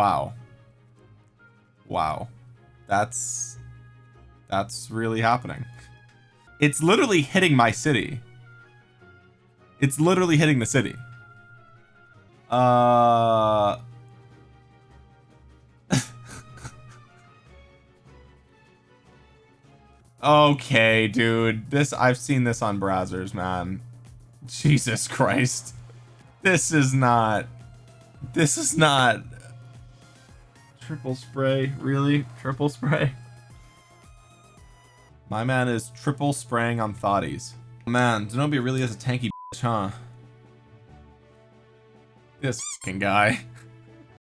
Wow. Wow. That's that's really happening. It's literally hitting my city. It's literally hitting the city. Uh Okay, dude. This I've seen this on browsers, man. Jesus Christ. This is not This is not Triple spray, really? Triple spray? My man is triple spraying on thoughties. Man, Zenobia really is a tanky bitch, huh? This fucking guy.